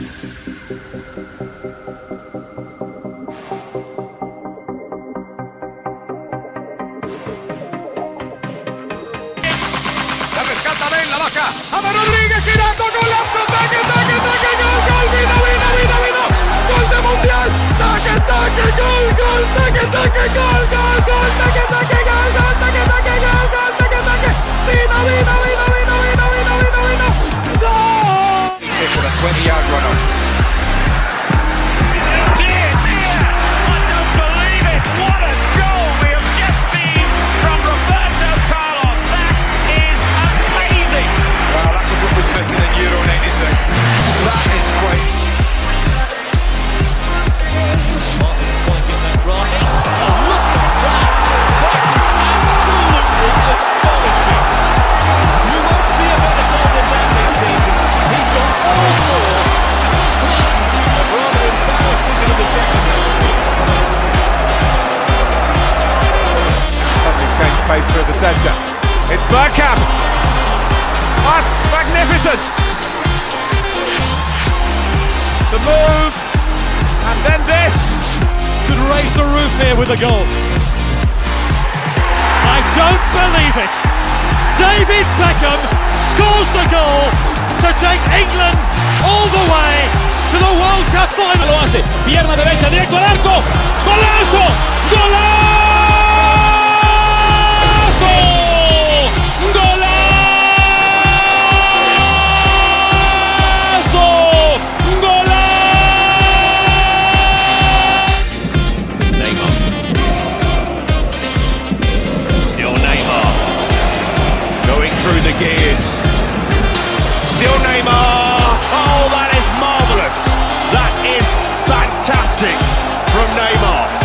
¡La rescata ven la vaca! ¡A Rodríguez girando! centre. It's Bergkamp. That's magnificent. The move, and then this. Could raise the roof here with a goal. I don't believe it. David Beckham scores the goal to take England all the way to the World Cup final. Lo hace, pierna derecha, directo al arco. Neymar.